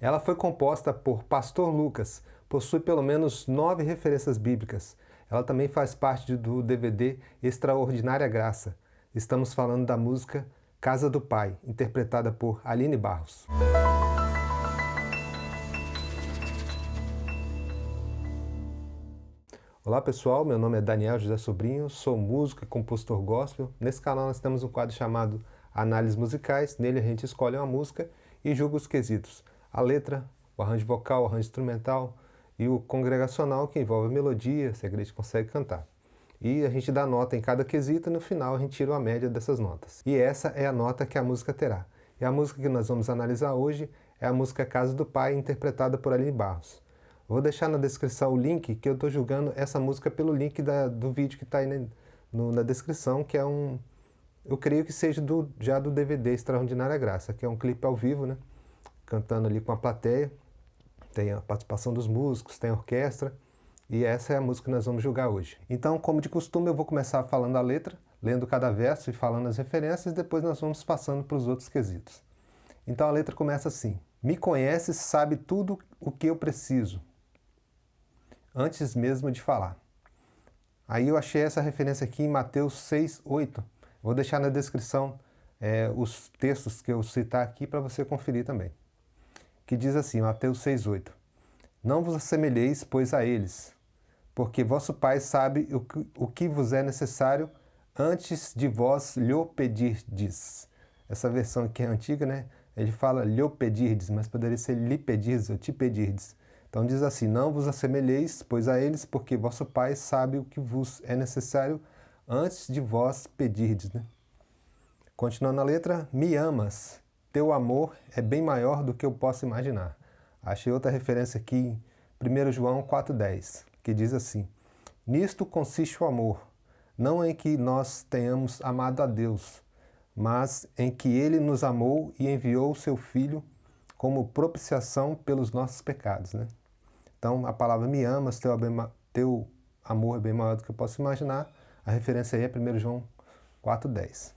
Ela foi composta por Pastor Lucas, possui pelo menos nove referências bíblicas. Ela também faz parte do DVD Extraordinária Graça. Estamos falando da música Casa do Pai, interpretada por Aline Barros. Olá pessoal, meu nome é Daniel José Sobrinho, sou músico e compositor gospel. Nesse canal nós temos um quadro chamado Análises Musicais, nele a gente escolhe uma música e julga os quesitos. A letra, o arranjo vocal, o arranjo instrumental e o congregacional que envolve a melodia, se a igreja consegue cantar. E a gente dá nota em cada quesito e no final a gente tira a média dessas notas. E essa é a nota que a música terá. E a música que nós vamos analisar hoje é a música Casa do Pai, interpretada por Aline Barros. Vou deixar na descrição o link que eu estou julgando essa música pelo link da, do vídeo que está aí na, no, na descrição, que é um... Eu creio que seja do, já do DVD Extraordinária Graça, que é um clipe ao vivo, né? Cantando ali com a plateia. Tem a participação dos músicos, tem a orquestra. E essa é a música que nós vamos julgar hoje. Então, como de costume, eu vou começar falando a letra, lendo cada verso e falando as referências, e depois nós vamos passando para os outros quesitos. Então a letra começa assim. Me conheces, sabe tudo o que eu preciso antes mesmo de falar. Aí eu achei essa referência aqui em Mateus 6, 8. Vou deixar na descrição é, os textos que eu citar aqui para você conferir também. Que diz assim, Mateus 6, 8. Não vos assemelheis, pois, a eles, porque vosso Pai sabe o que, o que vos é necessário antes de vós lhe pedirdes. Essa versão aqui é antiga, né? Ele fala lhe pedirdes, mas poderia ser lhe pedirdes ou te pedirdes. Então diz assim, não vos assemelheis, pois a eles, porque vosso Pai sabe o que vos é necessário antes de vós pedirdes. Né? Continuando a letra, me amas, teu amor é bem maior do que eu posso imaginar. Achei outra referência aqui em 1 João 4,10, que diz assim, Nisto consiste o amor, não em que nós tenhamos amado a Deus, mas em que Ele nos amou e enviou o Seu Filho como propiciação pelos nossos pecados. Né? Então, a palavra me amas, teu, teu amor é bem maior do que eu posso imaginar. A referência aí é 1 João 4,10.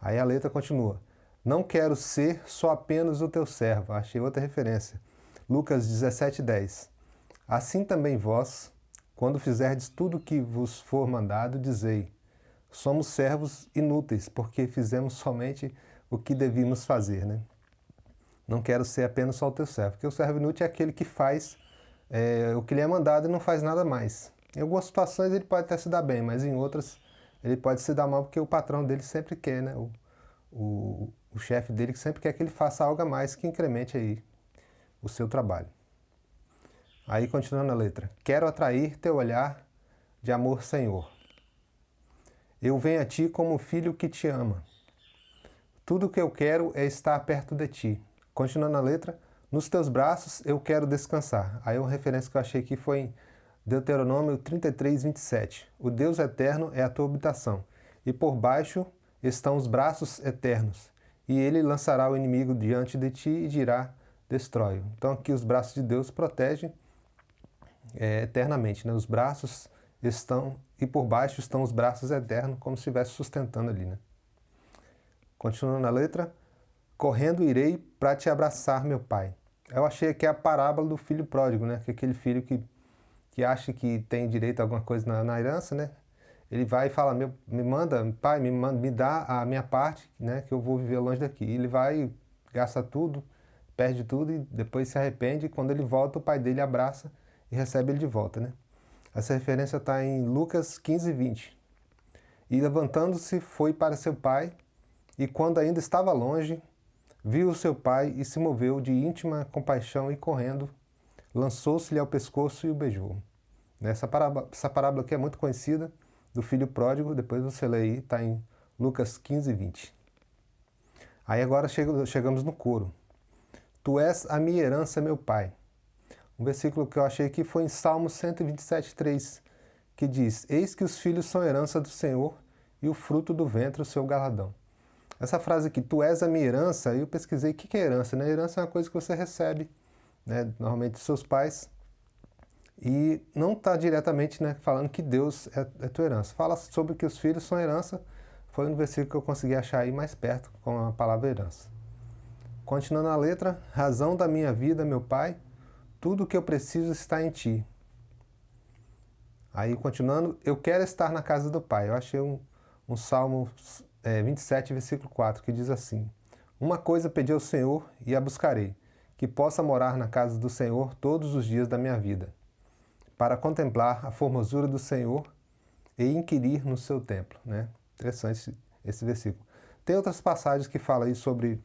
Aí a letra continua. Não quero ser só apenas o teu servo. Achei outra referência. Lucas 17,10. Assim também vós, quando fizerdes tudo o que vos for mandado, dizei, somos servos inúteis, porque fizemos somente o que devíamos fazer. Né? Não quero ser apenas só o teu servo, porque o servo inútil é aquele que faz é, o que lhe é mandado e não faz nada mais. Em algumas situações ele pode até se dar bem, mas em outras ele pode se dar mal porque o patrão dele sempre quer, né? O, o, o chefe dele sempre quer que ele faça algo a mais que incremente aí o seu trabalho. Aí continuando a letra. Quero atrair teu olhar de amor, Senhor. Eu venho a ti como filho que te ama. Tudo o que eu quero é estar perto de ti. Continuando a letra, nos teus braços eu quero descansar. Aí uma referência que eu achei aqui foi em Deuteronômio 33, 27. O Deus eterno é a tua habitação, e por baixo estão os braços eternos. E ele lançará o inimigo diante de ti e dirá, destrói. Então aqui os braços de Deus protegem é, eternamente. Né? Os braços estão, e por baixo estão os braços eternos, como se estivesse sustentando ali. Né? Continuando a letra, correndo irei para te abraçar, meu pai. Eu achei que é a parábola do filho pródigo, né? Que é aquele filho que, que acha que tem direito a alguma coisa na, na herança, né? Ele vai e fala, meu, me manda, pai, me, manda, me dá a minha parte, né? Que eu vou viver longe daqui. Ele vai, gasta tudo, perde tudo e depois se arrepende. E quando ele volta, o pai dele abraça e recebe ele de volta, né? Essa referência está em Lucas 15, 20. E levantando-se, foi para seu pai, e quando ainda estava longe, Viu seu pai e se moveu de íntima compaixão e correndo, lançou-se-lhe ao pescoço e o beijou. Essa parábola, essa parábola aqui é muito conhecida, do filho pródigo, depois você lê aí, está em Lucas 15, 20. Aí agora chegamos no coro. Tu és a minha herança, meu pai. Um versículo que eu achei aqui foi em Salmo 127, 3, que diz, Eis que os filhos são herança do Senhor e o fruto do ventre o seu galadão. Essa frase aqui, tu és a minha herança, eu pesquisei o que é herança. Né? Herança é uma coisa que você recebe, né? normalmente dos seus pais, e não está diretamente né, falando que Deus é, é tua herança. Fala sobre que os filhos são herança, foi um versículo que eu consegui achar aí mais perto com a palavra herança. Continuando a letra, razão da minha vida, meu Pai, tudo o que eu preciso está em Ti. Aí, continuando, eu quero estar na casa do Pai. Eu achei um, um Salmo é, 27, versículo 4, que diz assim, Uma coisa pedi ao Senhor e a buscarei, que possa morar na casa do Senhor todos os dias da minha vida, para contemplar a formosura do Senhor e inquirir no seu templo. Né? Interessante esse versículo. Tem outras passagens que falam aí sobre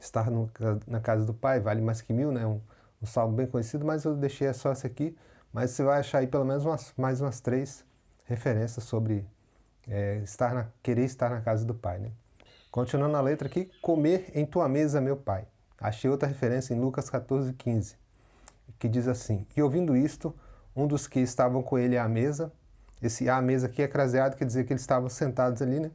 estar no, na casa do Pai, vale mais que mil, né? Um, um salmo bem conhecido, mas eu deixei só esse aqui. Mas você vai achar aí pelo menos umas, mais umas três referências sobre é, estar na, querer estar na casa do Pai, né? Continuando a letra aqui, comer em tua mesa, meu Pai. Achei outra referência em Lucas 14, 15, que diz assim, E ouvindo isto, um dos que estavam com ele à mesa, esse à mesa aqui é craseado, quer dizer que eles estavam sentados ali, né?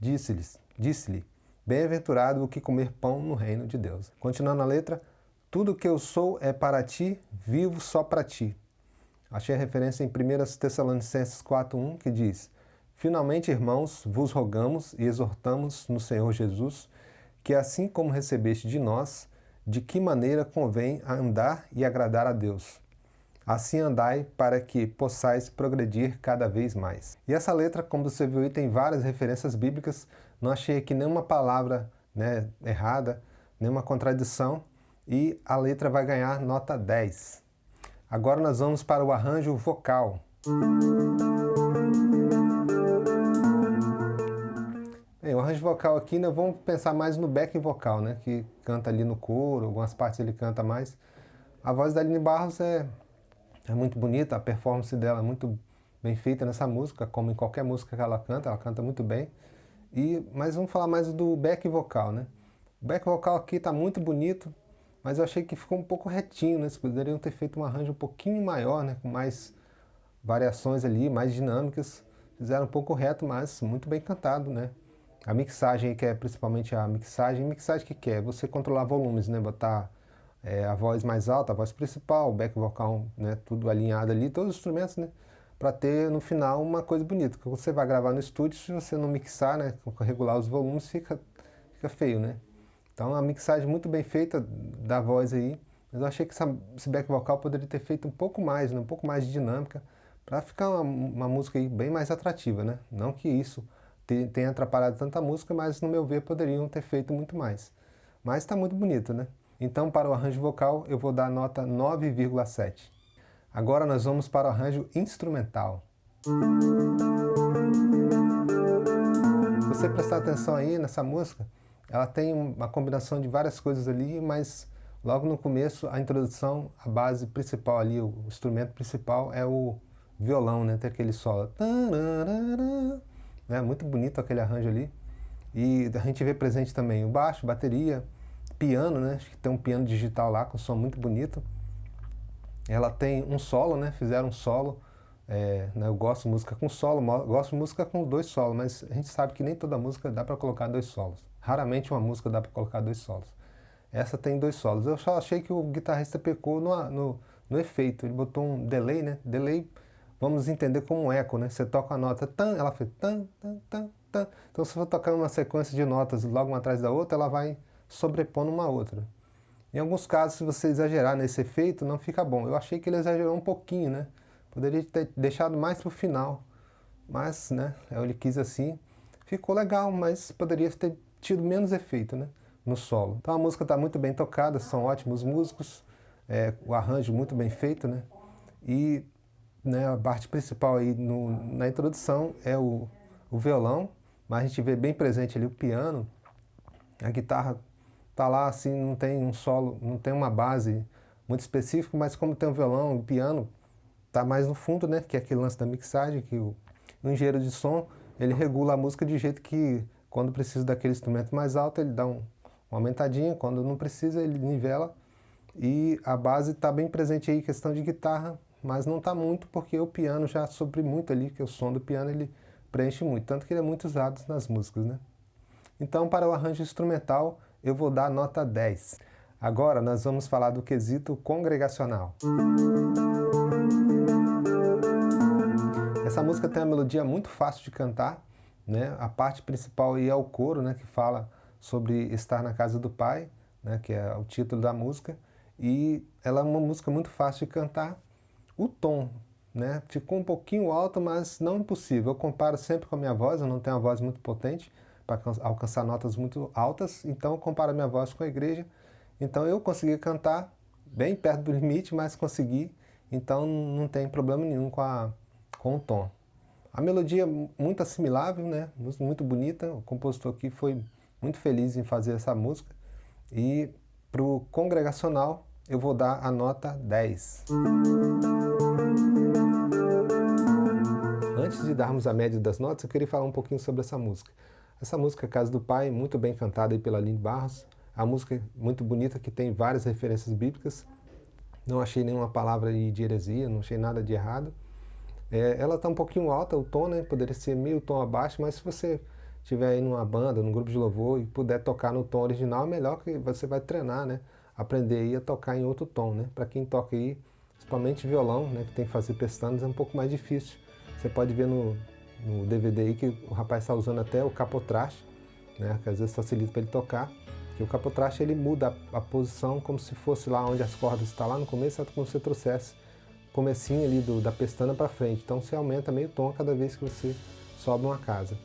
Disse-lhes, disse-lhe, Bem-aventurado o que comer pão no reino de Deus. Continuando a letra, tudo que eu sou é para ti, vivo só para ti. Achei a referência em 1 Tessalonicenses 4.1 que diz, Finalmente, irmãos, vos rogamos e exortamos no Senhor Jesus, que assim como recebeste de nós, de que maneira convém andar e agradar a Deus. Assim andai para que possais progredir cada vez mais. E essa letra, como você viu tem várias referências bíblicas não achei aqui nenhuma palavra né, errada, nenhuma contradição e a letra vai ganhar nota 10. Agora nós vamos para o arranjo vocal. Bem, o arranjo vocal aqui, nós vamos pensar mais no backing vocal, né, que canta ali no coro, algumas partes ele canta mais. A voz da Aline Barros é, é muito bonita, a performance dela é muito bem feita nessa música, como em qualquer música que ela canta, ela canta muito bem. E, mas vamos falar mais do back vocal, né? O back vocal aqui está muito bonito, mas eu achei que ficou um pouco retinho, né? Vocês poderiam ter feito um arranjo um pouquinho maior, né? Com mais variações ali, mais dinâmicas. Fizeram um pouco reto, mas muito bem cantado, né? A mixagem que é principalmente a mixagem, mixagem que quer? Você controlar volumes, né? Botar é, a voz mais alta, a voz principal, o back vocal, né? Tudo alinhado ali, todos os instrumentos, né? para ter no final uma coisa bonita. Porque você vai gravar no estúdio, se você não mixar, né, regular os volumes, fica, fica feio, né? Então a mixagem muito bem feita da voz aí, mas eu achei que essa, esse back vocal poderia ter feito um pouco mais, né, um pouco mais de dinâmica, para ficar uma, uma, música aí bem mais atrativa, né? Não que isso tenha atrapalhado tanta música, mas no meu ver poderiam ter feito muito mais. Mas está muito bonito, né? Então para o arranjo vocal eu vou dar nota 9,7. Agora nós vamos para o arranjo instrumental. Você prestar atenção aí nessa música, ela tem uma combinação de várias coisas ali, mas logo no começo, a introdução, a base principal ali, o instrumento principal é o violão, né? Tem aquele solo. É muito bonito aquele arranjo ali. E a gente vê presente também o baixo, bateria, piano, né? Acho que tem um piano digital lá com som muito bonito. Ela tem um solo, né? Fizeram um solo. É, né? Eu gosto de música com solo, gosto de música com dois solos, mas a gente sabe que nem toda música dá para colocar dois solos. Raramente uma música dá para colocar dois solos. Essa tem dois solos. Eu só achei que o guitarrista pecou no, no, no efeito. Ele botou um delay, né? Delay, vamos entender como um eco, né? Você toca a nota tan, ela fez tan, tan, tan. Então se for tocando uma sequência de notas logo uma atrás da outra, ela vai sobrepondo uma outra. Em alguns casos, se você exagerar nesse efeito, não fica bom. Eu achei que ele exagerou um pouquinho, né? Poderia ter deixado mais para o final, mas, né, ele quis assim. Ficou legal, mas poderia ter tido menos efeito, né, no solo. Então a música está muito bem tocada, são ótimos músicos, é, o arranjo muito bem feito, né? E né, a parte principal aí no, na introdução é o, o violão, mas a gente vê bem presente ali o piano, a guitarra tá lá assim, não tem um solo, não tem uma base muito específica, mas como tem um violão, o piano, tá mais no fundo, né? Que é aquele lance da mixagem, que o, o engenheiro de som, ele regula a música de jeito que quando precisa daquele instrumento mais alto, ele dá um, aumentadinha, quando não precisa, ele nivela. E a base está bem presente aí, questão de guitarra, mas não está muito porque o piano já supre muito ali, que o som do piano ele preenche muito, tanto que ele é muito usado nas músicas, né? Então, para o arranjo instrumental, eu vou dar nota 10. Agora nós vamos falar do quesito congregacional. Essa música tem uma melodia muito fácil de cantar, né? A parte principal aí é o coro, né, que fala sobre estar na casa do Pai, né, que é o título da música, e ela é uma música muito fácil de cantar. O tom né, ficou um pouquinho alto, mas não impossível. Eu comparo sempre com a minha voz, eu não tenho uma voz muito potente para alcançar notas muito altas, então eu comparo a minha voz com a igreja. Então eu consegui cantar bem perto do limite, mas consegui, então não tem problema nenhum com, a, com o tom. A melodia é muito assimilável, né? muito bonita, o compositor aqui foi muito feliz em fazer essa música. E para o congregacional eu vou dar a nota 10. Antes de darmos a média das notas, eu queria falar um pouquinho sobre essa música. Essa música Casa do Pai, muito bem cantada pela Aline Barros, a música muito bonita que tem várias referências bíblicas, não achei nenhuma palavra de heresia, não achei nada de errado. É, ela está um pouquinho alta, o tom, né? Poderia ser meio tom abaixo, mas se você estiver aí numa banda, num grupo de louvor e puder tocar no tom original, é melhor que você vai treinar, né? Aprender aí a tocar em outro tom, né? Para quem toca aí, principalmente violão, né? Que tem que fazer pestanas, é um pouco mais difícil. Você pode ver no, no DVD aí que o rapaz está usando até o capotraste, né? Que às vezes facilita para ele tocar. Que o capotraste ele muda a, a, posição como se fosse lá onde as cordas estão lá no começo, é como se você trouxesse comecinho ali do, da pestana para frente. Então você aumenta meio tom cada vez que você sobe uma casa.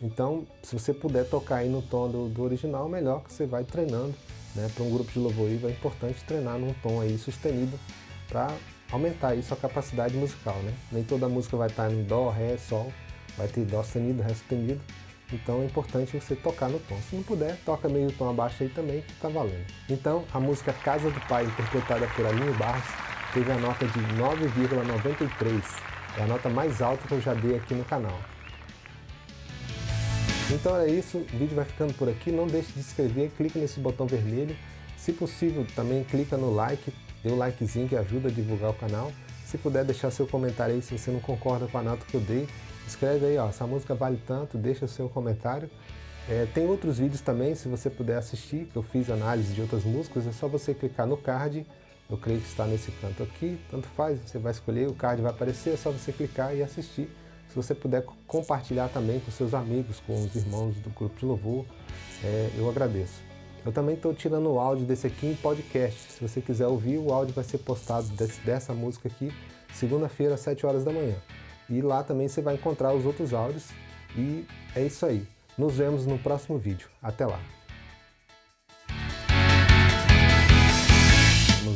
Então, se você puder tocar aí no tom do, do original, melhor que você vai treinando. Né? Para um grupo de louvor é importante treinar num tom aí sustenido para aumentar aí sua capacidade musical. Né? Nem toda música vai estar em Dó, Ré, Sol, vai ter Dó sustenido, Ré sustenido. Então é importante você tocar no tom. Se não puder, toca meio tom abaixo aí também, que está valendo. Então, a música Casa do Pai, interpretada por Aline Barros, teve a nota de 9,93. É a nota mais alta que eu já dei aqui no canal. Então é isso, o vídeo vai ficando por aqui. Não deixe de se inscrever, clique nesse botão vermelho. Se possível, também clica no like, dê um likezinho que ajuda a divulgar o canal. Se puder deixar seu comentário aí, se você não concorda com a nota que eu dei, escreve aí, ó, essa música vale tanto, deixa o seu comentário. É, tem outros vídeos também, se você puder assistir, que eu fiz análise de outras músicas, é só você clicar no card eu creio que está nesse canto aqui, tanto faz, você vai escolher, o card vai aparecer, é só você clicar e assistir. Se você puder compartilhar também com seus amigos, com os irmãos do grupo de louvor, é, eu agradeço. Eu também estou tirando o áudio desse aqui em podcast. Se você quiser ouvir, o áudio vai ser postado desse, dessa música aqui, segunda-feira, às 7 horas da manhã. E lá também você vai encontrar os outros áudios. E é isso aí. Nos vemos no próximo vídeo. Até lá!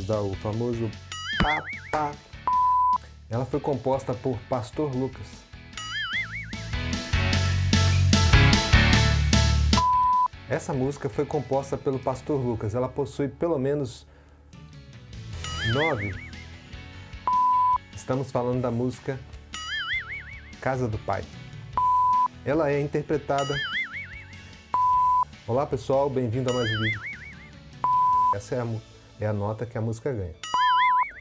vamos dar o famoso pá, pá. Ela foi composta por Pastor Lucas. Essa música foi composta pelo Pastor Lucas. Ela possui pelo menos nove. Estamos falando da música Casa do Pai. Ela é interpretada... Olá pessoal, bem-vindo a mais um vídeo. Essa é a é a nota que a música ganha.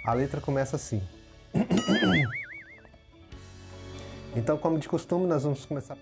A letra começa assim. Então, como de costume, nós vamos começar...